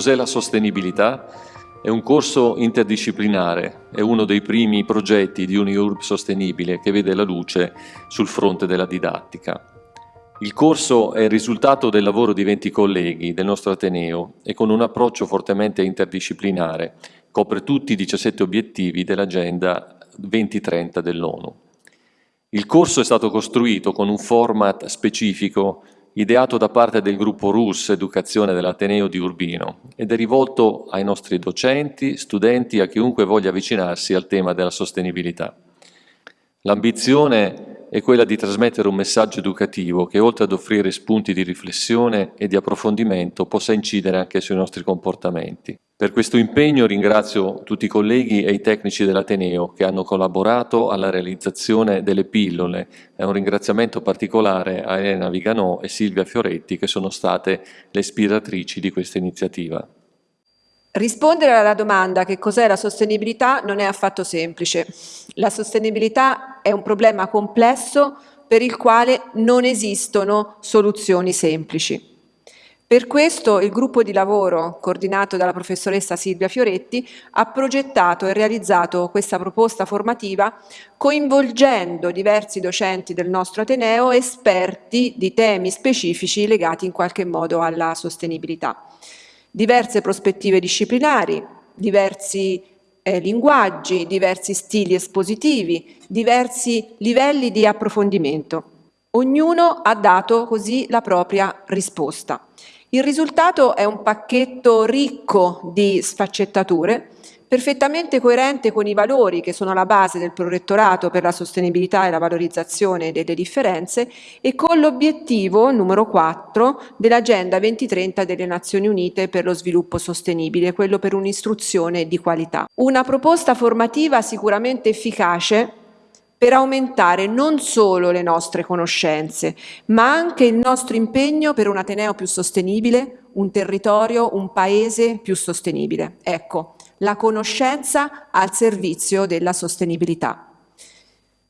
Cos'è la sostenibilità? È un corso interdisciplinare, è uno dei primi progetti di UniURB sostenibile che vede la luce sul fronte della didattica. Il corso è il risultato del lavoro di 20 colleghi del nostro Ateneo e con un approccio fortemente interdisciplinare copre tutti i 17 obiettivi dell'Agenda 2030 dell'ONU. Il corso è stato costruito con un format specifico ideato da parte del gruppo RUS Educazione dell'Ateneo di Urbino ed è rivolto ai nostri docenti, studenti e a chiunque voglia avvicinarsi al tema della sostenibilità. L'ambizione è quella di trasmettere un messaggio educativo che oltre ad offrire spunti di riflessione e di approfondimento possa incidere anche sui nostri comportamenti. Per questo impegno ringrazio tutti i colleghi e i tecnici dell'Ateneo che hanno collaborato alla realizzazione delle pillole e un ringraziamento particolare a Elena Viganò e Silvia Fioretti che sono state le ispiratrici di questa iniziativa. Rispondere alla domanda che cos'è la sostenibilità non è affatto semplice. La sostenibilità è un problema complesso per il quale non esistono soluzioni semplici. Per questo il gruppo di lavoro, coordinato dalla professoressa Silvia Fioretti, ha progettato e realizzato questa proposta formativa coinvolgendo diversi docenti del nostro Ateneo, esperti di temi specifici legati in qualche modo alla sostenibilità. Diverse prospettive disciplinari, diversi eh, linguaggi, diversi stili espositivi, diversi livelli di approfondimento. Ognuno ha dato così la propria risposta. Il risultato è un pacchetto ricco di sfaccettature, perfettamente coerente con i valori che sono la base del prorettorato per la sostenibilità e la valorizzazione delle differenze e con l'obiettivo numero 4 dell'Agenda 2030 delle Nazioni Unite per lo sviluppo sostenibile, quello per un'istruzione di qualità. Una proposta formativa sicuramente efficace per aumentare non solo le nostre conoscenze, ma anche il nostro impegno per un Ateneo più sostenibile, un territorio, un paese più sostenibile. Ecco, la conoscenza al servizio della sostenibilità.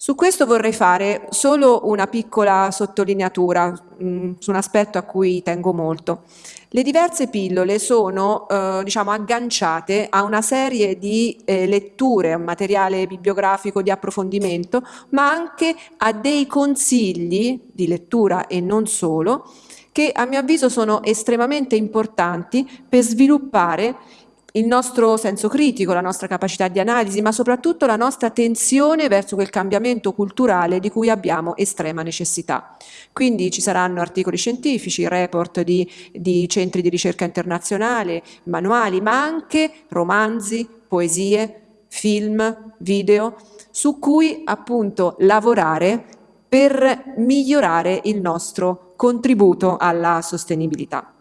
Su questo vorrei fare solo una piccola sottolineatura mh, mm, su un aspetto a cui tengo molto. Le diverse pillole sono eh, diciamo, agganciate a una serie di eh, letture, un materiale bibliografico di approfondimento, ma anche a dei consigli di lettura e non solo, che a mio avviso sono estremamente importanti per sviluppare il nostro senso critico, la nostra capacità di analisi, ma soprattutto la nostra attenzione verso quel cambiamento culturale di cui abbiamo estrema necessità. Quindi ci saranno articoli scientifici, report di, di centri di ricerca internazionale, manuali, ma anche romanzi, poesie, film, video, su cui appunto lavorare per migliorare il nostro contributo alla sostenibilità.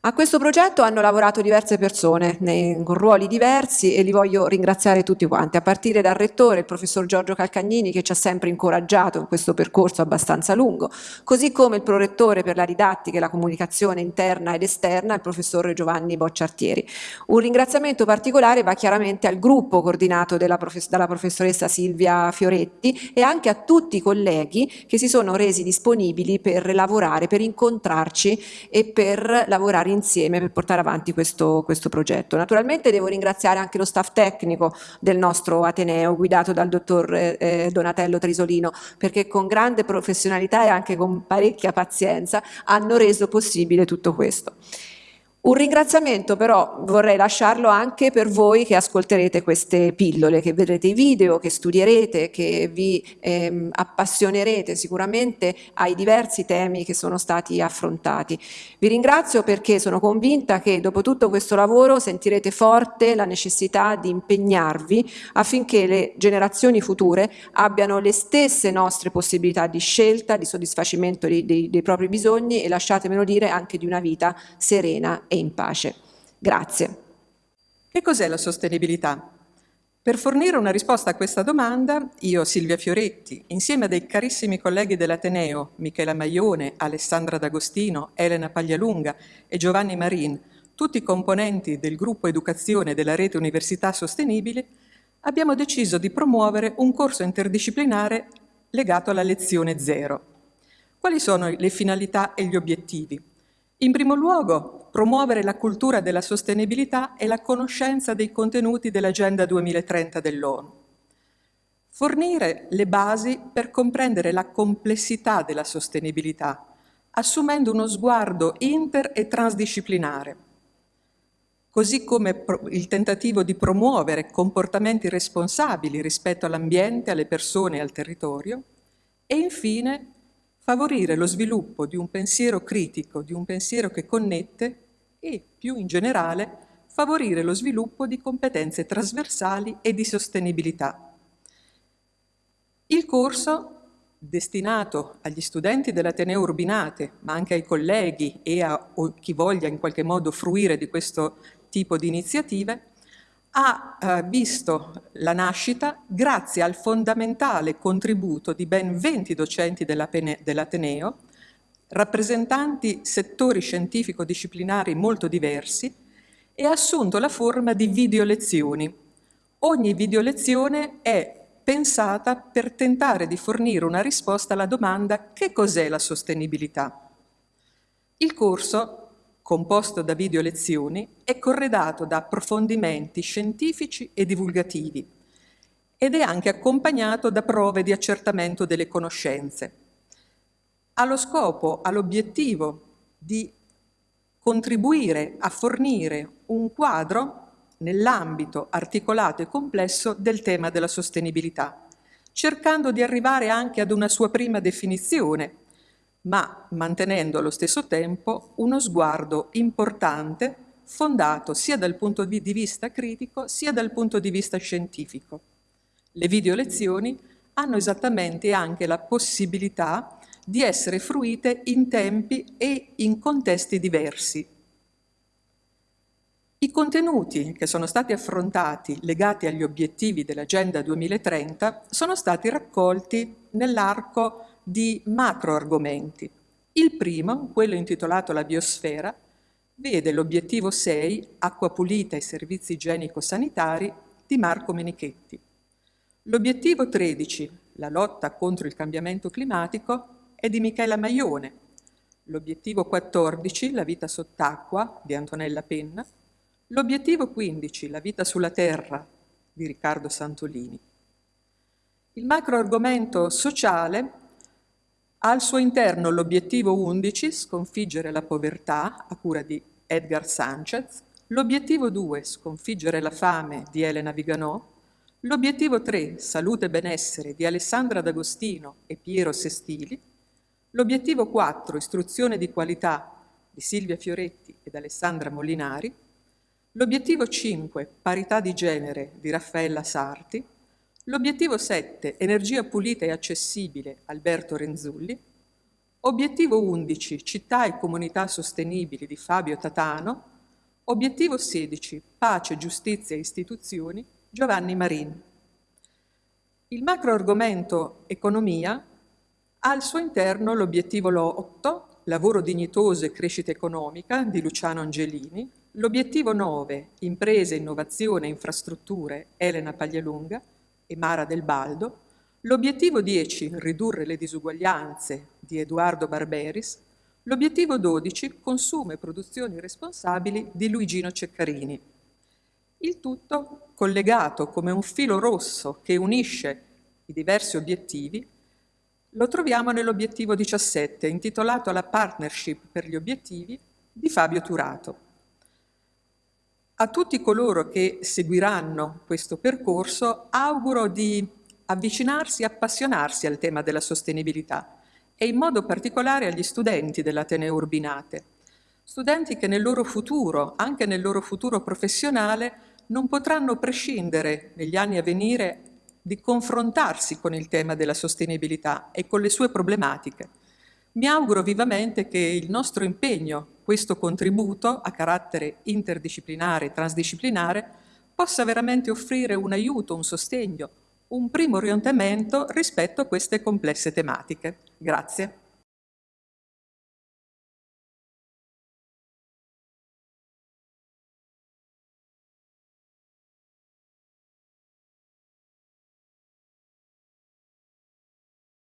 A questo progetto hanno lavorato diverse persone nei, con ruoli diversi e li voglio ringraziare tutti quanti, a partire dal rettore, il professor Giorgio Calcagnini che ci ha sempre incoraggiato in questo percorso abbastanza lungo, così come il prorettore per la didattica e la comunicazione interna ed esterna, il professor Giovanni Bocciartieri. Un ringraziamento particolare va chiaramente al gruppo coordinato profes dalla professoressa Silvia Fioretti e anche a tutti i colleghi che si sono resi disponibili per lavorare, per incontrarci e per lavorare lavorare insieme per portare avanti questo, questo progetto. Naturalmente devo ringraziare anche lo staff tecnico del nostro Ateneo guidato dal dottor eh, Donatello Trisolino perché con grande professionalità e anche con parecchia pazienza hanno reso possibile tutto questo. Un ringraziamento però vorrei lasciarlo anche per voi che ascolterete queste pillole, che vedrete i video, che studierete, che vi ehm, appassionerete sicuramente ai diversi temi che sono stati affrontati. Vi ringrazio perché sono convinta che dopo tutto questo lavoro sentirete forte la necessità di impegnarvi affinché le generazioni future abbiano le stesse nostre possibilità di scelta, di soddisfacimento dei, dei, dei propri bisogni e lasciatemelo dire anche di una vita serena e in pace. Grazie. Che cos'è la sostenibilità? Per fornire una risposta a questa domanda, io, Silvia Fioretti, insieme a dei carissimi colleghi dell'Ateneo, Michela Maione, Alessandra D'Agostino, Elena Paglialunga e Giovanni Marin, tutti componenti del gruppo Educazione della Rete Università Sostenibile, abbiamo deciso di promuovere un corso interdisciplinare legato alla lezione zero. Quali sono le finalità e gli obiettivi? In primo luogo, promuovere la cultura della sostenibilità e la conoscenza dei contenuti dell'Agenda 2030 dell'ONU. Fornire le basi per comprendere la complessità della sostenibilità, assumendo uno sguardo inter- e transdisciplinare, così come il tentativo di promuovere comportamenti responsabili rispetto all'ambiente, alle persone e al territorio, e infine favorire lo sviluppo di un pensiero critico, di un pensiero che connette e, più in generale, favorire lo sviluppo di competenze trasversali e di sostenibilità. Il corso, destinato agli studenti dell'Ateneo Urbinate, ma anche ai colleghi e a chi voglia in qualche modo fruire di questo tipo di iniziative, ha eh, visto la nascita grazie al fondamentale contributo di ben 20 docenti dell'Ateneo, rappresentanti settori scientifico-disciplinari molto diversi, e ha assunto la forma di videolezioni. Ogni videolezione è pensata per tentare di fornire una risposta alla domanda che cos'è la sostenibilità. Il corso composto da video lezioni, è corredato da approfondimenti scientifici e divulgativi ed è anche accompagnato da prove di accertamento delle conoscenze. Ha lo scopo, ha l'obiettivo di contribuire a fornire un quadro nell'ambito articolato e complesso del tema della sostenibilità, cercando di arrivare anche ad una sua prima definizione, ma mantenendo allo stesso tempo uno sguardo importante fondato sia dal punto di vista critico sia dal punto di vista scientifico. Le video lezioni hanno esattamente anche la possibilità di essere fruite in tempi e in contesti diversi. I contenuti che sono stati affrontati legati agli obiettivi dell'Agenda 2030 sono stati raccolti nell'arco di macro argomenti. Il primo, quello intitolato La biosfera, vede l'obiettivo 6, acqua pulita e servizi igienico-sanitari, di Marco Menichetti. L'obiettivo 13, la lotta contro il cambiamento climatico, è di Michela Maione. L'obiettivo 14, la vita sott'acqua, di Antonella Penna. L'obiettivo 15, la vita sulla terra, di Riccardo Santolini. Il macro argomento sociale al suo interno l'obiettivo 11, sconfiggere la povertà, a cura di Edgar Sanchez, l'obiettivo 2, sconfiggere la fame, di Elena Viganò, l'obiettivo 3, salute e benessere, di Alessandra D'Agostino e Piero Sestili, l'obiettivo 4, istruzione di qualità, di Silvia Fioretti ed Alessandra Molinari, l'obiettivo 5, parità di genere, di Raffaella Sarti, L'obiettivo 7, energia pulita e accessibile, Alberto Renzulli. Obiettivo 11, città e comunità sostenibili di Fabio Tatano. Obiettivo 16, pace, giustizia e istituzioni, Giovanni Marin. Il macro argomento economia ha al suo interno l'obiettivo 8, lavoro dignitoso e crescita economica, di Luciano Angelini. L'obiettivo 9, imprese, innovazione e infrastrutture, Elena Paglialunga e Mara del Baldo, l'obiettivo 10, ridurre le disuguaglianze, di Edoardo Barberis, L'obiettivo 12, consumo e produzioni responsabili di Luigino Ceccarini. Il tutto collegato come un filo rosso che unisce i diversi obiettivi, lo troviamo nell'obiettivo 17, intitolato La partnership per gli obiettivi di Fabio Turato. A tutti coloro che seguiranno questo percorso auguro di avvicinarsi e appassionarsi al tema della sostenibilità e in modo particolare agli studenti dell'Ateneo Urbinate, studenti che nel loro futuro, anche nel loro futuro professionale, non potranno prescindere negli anni a venire di confrontarsi con il tema della sostenibilità e con le sue problematiche. Mi auguro vivamente che il nostro impegno, questo contributo a carattere interdisciplinare e transdisciplinare, possa veramente offrire un aiuto, un sostegno, un primo orientamento rispetto a queste complesse tematiche. Grazie.